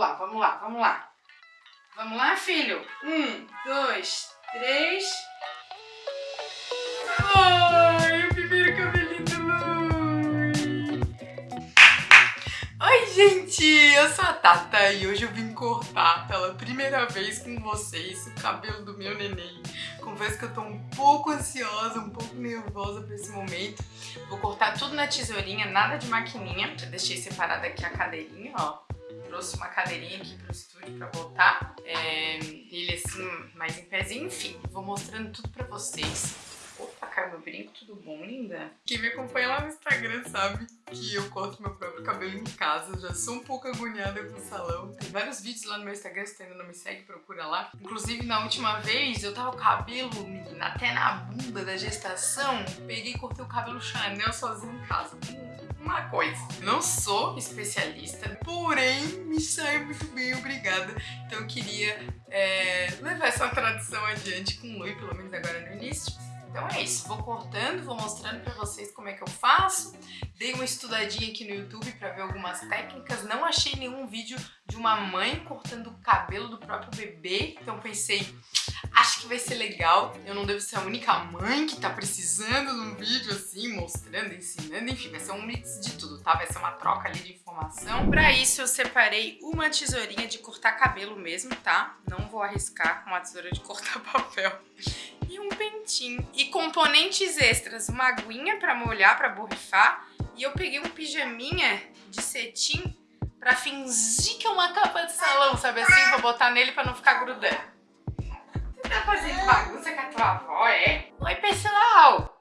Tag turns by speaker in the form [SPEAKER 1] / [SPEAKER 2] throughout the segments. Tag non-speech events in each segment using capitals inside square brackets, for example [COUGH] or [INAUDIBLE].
[SPEAKER 1] lá, vamos lá, vamos lá. Vamos lá, filho? Um, dois, três... Ai, o primeiro cabelinho do Lui! Oi, gente! Eu sou a Tata e hoje eu vim cortar pela primeira vez com vocês o cabelo do meu neném. Confesso que eu tô um pouco ansiosa, um pouco nervosa pra esse momento. Vou cortar tudo na tesourinha, nada de maquininha. Já deixei separada aqui a cadeirinha, ó trouxe uma cadeirinha aqui pro estúdio pra botar. É, ele assim, mais em pezinho, enfim. Vou mostrando tudo pra vocês. Opa, caiu meu brinco, tudo bom, linda? Quem me acompanha lá no Instagram sabe que eu corto meu próprio cabelo em casa. Já sou um pouco agoniada com o salão. Tem vários vídeos lá no meu Instagram, se ainda não me segue, procura lá. Inclusive, na última vez, eu tava com o cabelo, menina, até na bunda da gestação. Peguei e cortei o cabelo Chanel sozinho em casa uma coisa. Não sou especialista, porém me sai muito bem, obrigada. Então eu queria é, levar essa tradição adiante com o Lui, pelo menos agora no início. Então é isso, vou cortando, vou mostrando pra vocês como é que eu faço. Dei uma estudadinha aqui no YouTube pra ver algumas técnicas. Não achei nenhum vídeo de uma mãe cortando o cabelo do próprio bebê. Então pensei, acho que vai ser legal. Eu não devo ser a única mãe que tá precisando de um vídeo assim, mostrando, ensinando, enfim, vai ser um mix de tudo, tá? Vai ser uma troca ali de informação. Pra isso eu separei uma tesourinha de cortar cabelo mesmo, tá? Não vou arriscar com uma tesoura de cortar [LAUGHS] papel. E um pentinho. E componentes extras, uma aguinha pra molhar, pra borrifar. E eu peguei um pijaminha de cetim pra fingir que é uma capa de salão, sabe assim? Vou botar nele pra não ficar grudando. Tá fazendo bagunça com a tua avó, é? Oi, pessoal!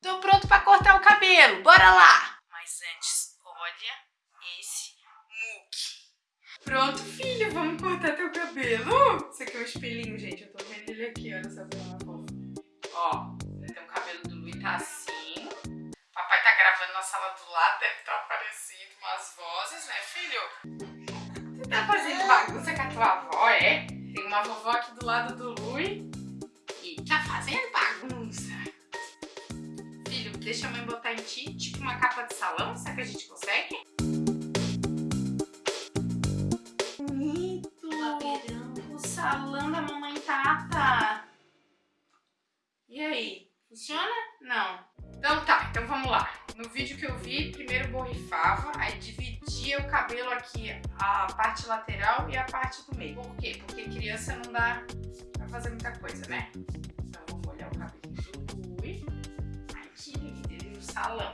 [SPEAKER 1] Tô pronto pra cortar o cabelo, bora lá! Mas antes, olha esse muque. Pronto, filho, vamos cortar teu cabelo? Isso aqui é um espelhinho, gente, eu tô vendo ele aqui, olha é fofa. Ó, tem o cabelo do Luiz tá assim. Papai tá gravando na sala do lado, deve estar tá aparecendo umas vozes, né, filho? Você tá fazendo bagunça capa de salão. Será que a gente consegue? Bonito. O salão da mamãe Tata. E aí? Funciona? Não. Então tá, então vamos lá. No vídeo que eu vi, primeiro borrifava, aí dividia o cabelo aqui, a parte lateral e a parte do meio. Por quê? Porque criança não dá pra fazer muita coisa, né? Então vou molhar o cabelo do Rui. Aqui, ele no salão.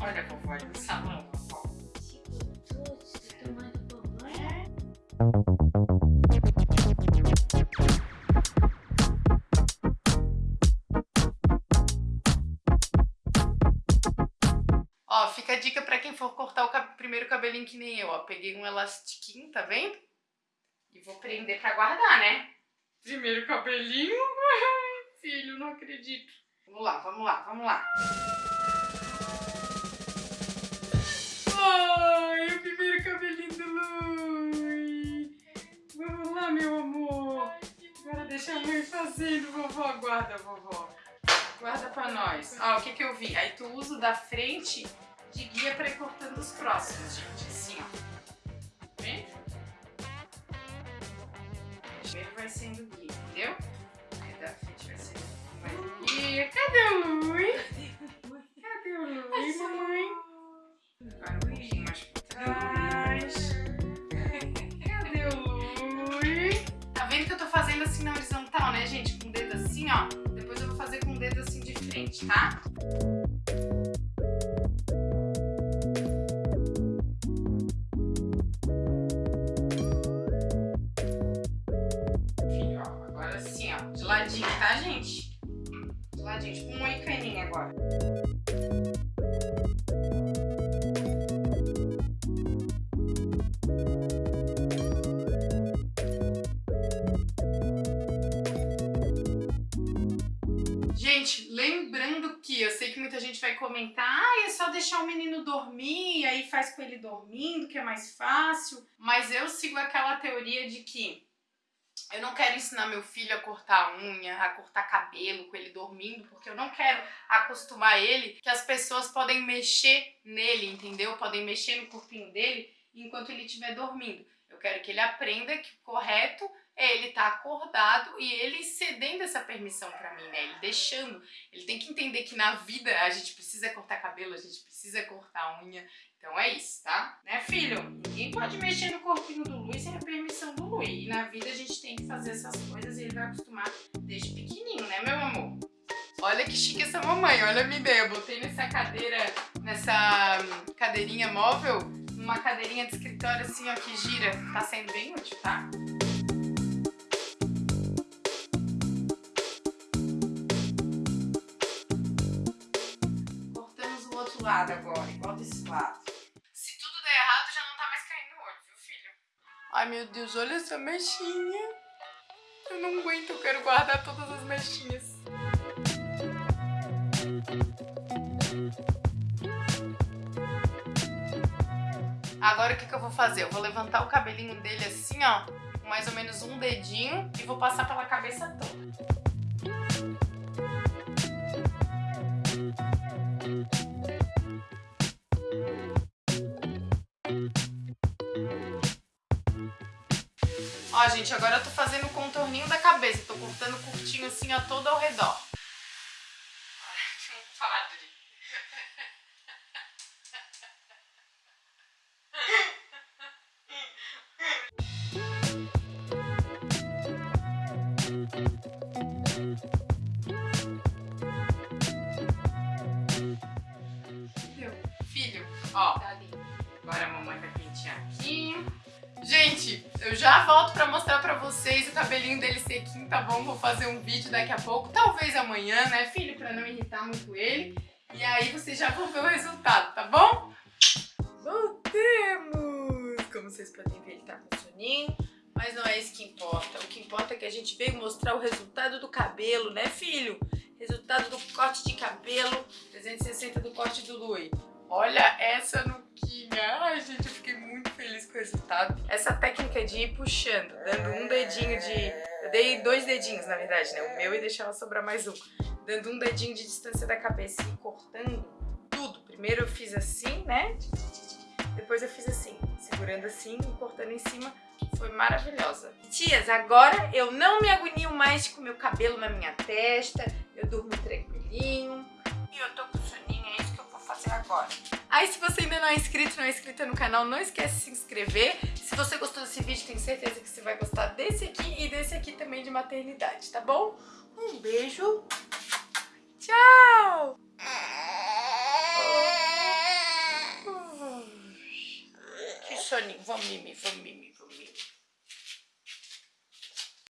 [SPEAKER 1] Olha a vovó ali no salão, vovó. É. fica a dica pra quem for cortar o cab primeiro cabelinho que nem eu, ó. Peguei um elastiquinho, tá vendo? E vou prender pra guardar, né? Primeiro cabelinho? [LAUGHS] Ai, filho, não acredito. Vamos lá, vamos lá, vamos lá. Deixa a mãe fazendo, vovó. Guarda, vovó. Guarda pra nós. Ó, o que que eu vi? Aí tu usa o da frente de guia para ir cortando os próximos, gente. Assim, ó. Tá vendo? Primeiro vai sendo guia, entendeu? Aí da frente vai sendo mais guia. Cadê o Lui? Cadê o Lui, mamãe? Agora um pouquinho mais pra trás. Fazendo assim na horizontal, né, gente? Com o dedo assim, ó. Depois eu vou fazer com o dedo assim de frente, tá? ladinho, tá, gente? Do ladinho, tipo um moicaninho agora. Gente, lembrando que eu sei que muita gente vai comentar ah, é só deixar o menino dormir, aí faz com ele dormindo, que é mais fácil. Mas eu sigo aquela teoria de que eu não quero ensinar meu filho a cortar unha, a cortar cabelo com ele dormindo, porque eu não quero acostumar ele que as pessoas podem mexer nele, entendeu? Podem mexer no corpinho dele enquanto ele estiver dormindo. Eu quero que ele aprenda que o correto é ele estar tá acordado e ele cedendo essa permissão para mim, né? Ele deixando. Ele tem que entender que na vida a gente precisa cortar cabelo, a gente precisa cortar unha. Então é isso, tá? Né, filho? Ninguém pode mexer no corpinho do Luiz sem a permissão do Luiz. E na vida a gente tem que fazer essas coisas e ele vai acostumar desde pequenininho, né, meu amor? Olha que chique essa mamãe, olha a minha ideia. Eu botei nessa cadeira, nessa hum, cadeirinha móvel, uma cadeirinha de escritório assim, ó, que gira. Tá sendo bem útil, tá? Lado agora, igual desse lado. Se tudo der errado, já não tá mais caindo no olho, viu, filho? Ai, meu Deus, olha essa mechinha. Eu não aguento, eu quero guardar todas as mechinhas. Agora o que, que eu vou fazer? Eu vou levantar o cabelinho dele assim, ó, com mais ou menos um dedinho e vou passar pela cabeça toda. Gente, agora eu tô fazendo o contorninho da cabeça. Tô cortando curtinho assim, ó, todo ao redor. Ó, agora a mamãe vai pentear aqui. Gente, eu já volto cabelinho dele sequinho, tá bom? Vou fazer um vídeo daqui a pouco, talvez amanhã, né, filho? Pra não irritar muito ele. E aí vocês já vão ver o resultado, tá bom? Voltemos! Como vocês podem ver, ele tá com soninho. Mas não é isso que importa. O que importa é que a gente veio mostrar o resultado do cabelo, né, filho? Resultado do corte de cabelo, 360 do corte do Lui. Olha essa nuquinha. Ai, gente, eu fiquei muito resultado. Essa técnica de ir puxando, dando um dedinho de... Eu dei dois dedinhos, na verdade, né? O meu e deixava sobrar mais um. Dando um dedinho de distância da cabeça e cortando tudo. Primeiro eu fiz assim, né? Depois eu fiz assim, segurando assim e cortando em cima. Foi maravilhosa. Tias, agora eu não me agonio mais com meu cabelo na minha testa. Eu durmo tranquilinho. E eu tô com soninho, é isso que eu vou fazer agora. Aí se você ainda não é inscrito, não é inscrita no canal, não esquece de se inscrever. Se você gostou desse vídeo, tenho certeza que você vai gostar desse aqui e desse aqui também de maternidade, tá bom? Um beijo. Tchau! Que soninho. Vamos mimir, vamos mimir, vamos mimir.